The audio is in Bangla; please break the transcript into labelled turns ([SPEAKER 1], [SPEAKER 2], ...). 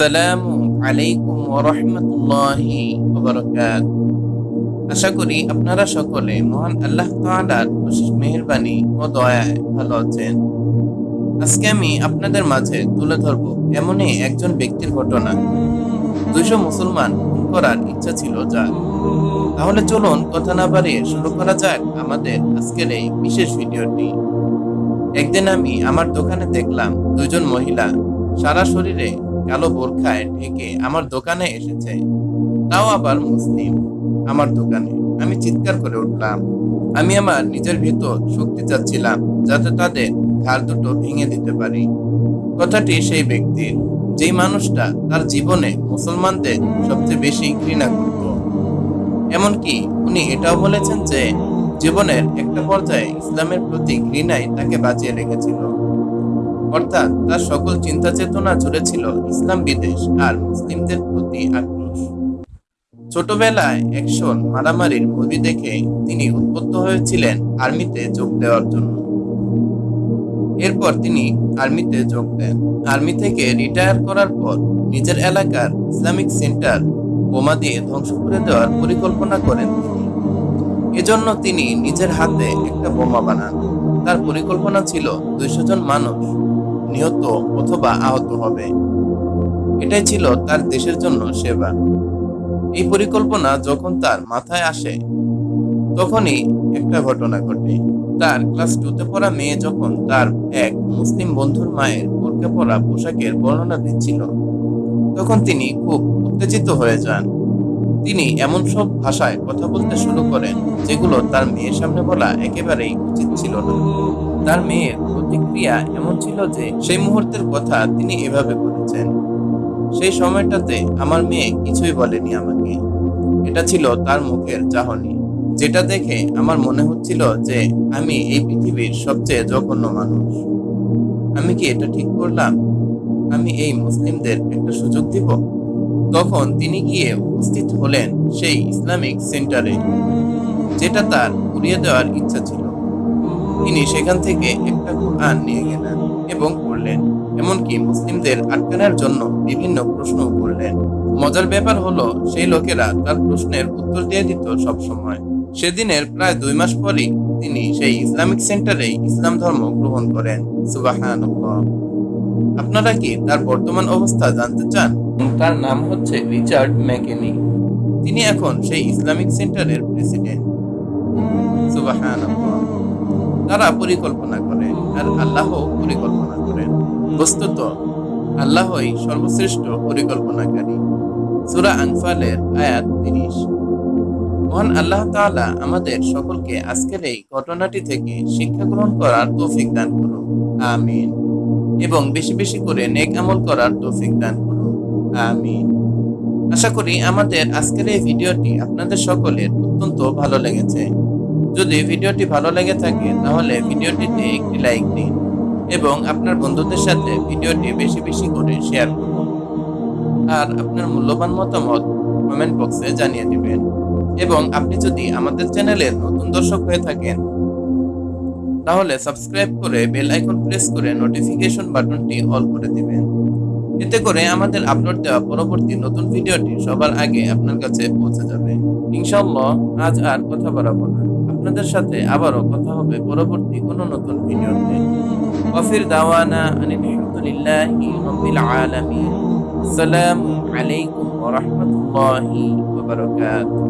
[SPEAKER 1] আসসালামু আলাইকুম ওরহমতুল্লাহি আশা করি আপনারা সকলে মহান আল্লাহ তাআলার বিশেষ মেহেরবানি ও দয়ায় ভালো আছেন। আজকে আমি আপনাদের মাঝে তুলে ধরব এমনই একজন ব্যক্তির ঘটনা। দুইশো মুসলমান খুন করার ইচ্ছা ছিল যার। তাহলে চলুন কথা না বাড়িয়ে শুরু করা যাক আমাদের আজকের এই বিশেষ ভিডিওটি। একদিন আমি আমার দোকানে দেখলাম দুজন মহিলা সারা শরীরে কালো বোরখায় ঢেকে আমার দোকানে এসেছে। তাও আবার মুসলিম আমার দোকানে। আমি চিৎকার করে উঠলাম। আমি আমার নিজের ভেতর শক্তি চাচ্ছিলাম যাতে তাদের ঘাড় দুটো ভেঙে দিতে পারি। কথাটি সেই ব্যক্তির, যেই মানুষটা তার জীবনে মুসলমানদের সবচেয়ে বেশি ঘৃণা করত। এমনকি উনি এটাও বলেছেন যে, জীবনের একটা পর্যায়ে ইসলামের প্রতি ঘৃণাই তাকে বাঁচিয়ে রেখেছিল। অর্থাৎ তার সকল চিন্তা চেতনা জুড়ে ছিল ইসলাম বিদেশ আর মুসলিমদের প্রতি আক্রোশ। ছোটবেলায় অ্যাকশন মারামারির মুভি দেখে তিনি উদ্বুদ্ধ হয়েছিলেন আর্মিতে যোগ দেওয়ার জন্য। এরপর তিনি আর্মিতে যোগ দেন। আর্মি থেকে রিটায়ার করার পর নিজের এলাকার ইসলামিক সেন্টার বোমা দিয়ে ধ্বংস করে দেওয়ার পরিকল্পনা করেন তিনি। এজন্য তিনি নিজের হাতে একটা বোমা বানান। তার পরিকল্পনা ছিল দুইশো জন মানুষ নিহত অথবা আহত হবে। এটাই ছিল তার দেশের জন্য সেবা। এই পরিকল্পনা যখন তার মাথায় আসে, তখনই একটা ঘটনা ঘটে। তার ক্লাস টুতে পড়া মেয়ে যখন তার এক মুসলিম বন্ধুর মায়ের বোরকা পরা পোশাকের বর্ণনা দিচ্ছিল, তখন তিনি খুব উত্তেজিত হয়ে যান। তিনি এমন সব ভাষায় কথা বলতে শুরু করেন, যেগুলো তার মেয়ের সামনে বলা একেবারেই উচিত ছিল না। তার মেয়ের প্রতিক্রিয়া এমন ছিল যে সেই মুহূর্তের কথা তিনি এভাবে বলেছেন, সেই সময়টাতে আমার মেয়ে কিছুই বলেনি আমাকে। এটা ছিল তার মুখের চাহনি, যেটা দেখে আমার মনে হচ্ছিল যে আমি এই পৃথিবীর সবচেয়ে জঘন্য মানুষ। আমি কি এটা ঠিক করলাম? আমি এই মুসলিমদের একটা সুযোগ দিব? তখন তিনি গিয়ে উপস্থিত হলেন সেই ইসলামিক সেন্টারে, যেটা তার উড়িয়ে দেওয়ার ইচ্ছা ছিল। তিনি সেখান থেকে একটা কোরআন নিয়ে গেলেন এবং পড়লেন। এমনকি মুসলিমদের আটকানোর জন্য বিভিন্ন প্রশ্ন করলেন। মজার ব্যাপার হলো, সেই লোকেরা তার প্রশ্নের উত্তর দিয়ে দিত সব সময় সেদিনের প্রায় দুই মাস পরই তিনি সেই ইসলামিক সেন্টারে ইসলাম ধর্ম গ্রহণ করেন। সুবাহান আপনারা কি তার বর্তমান অবস্থা জানতে চান? তার নাম হচ্ছে রিচার্ড ম্যাকেনি। তিনি এখন সেই ইসলামিক সেন্টারের প্রেসিডেন্ট। সুবাহান তারা পরিকল্পনা করে আর আল্লাহ পরিকল্পনা করেন বস্তুত আল্লাহই সর্বশ্রেষ্ঠ পরিকল্পনাকারী। সুরা আনফালের আয়াত তিরিশ। মহান আল্লাহ তাআলা আমাদের সকলকে আজকের এই ঘটনাটি থেকে শিক্ষা গ্রহণ করার তৌফিক দান করুন। আমিন। এবং বেশি বেশি করে নেক আমল করার তৌফিক দান করুন। আমিন। আশা করি আমাদের আজকের এই ভিডিওটি আপনাদের সকলের অত্যন্ত ভালো লেগেছে। যদি ভিডিওটি ভালো লেগে থাকে, তাহলে ভিডিওটিতে একটি লাইক দিন এবং আপনার বন্ধুদের সাথে ভিডিওটি বেশি বেশি করে শেয়ার করুন। আর আপনার মূল্যবান মতামত কমেন্ট বক্সে জানিয়ে দিবেন। এবং আপনি যদি আমাদের চ্যানেলের নতুন দর্শক হয়ে থাকেন, তাহলে সাবস্ক্রাইব করে বেল আইকন প্রেস করে নোটিফিকেশন বাটনটি অল করে দিবেন। এতে করে আমাদের আপলোড দেওয়া পরবর্তী নতুন ভিডিওটি সবার আগে আপনার কাছে পৌঁছে যাবে। ইনশাল্লাহ আজ আর কথা বাড়াবো না। আপনাদের সাথে আবারও কথা হবে পরবর্তী কোনো নতুন ভিডিওতে। কফির দাওয়ানা আলহামদুলিল্লাহ হামদুলিল্লাহি রাব্বিল আলামিন।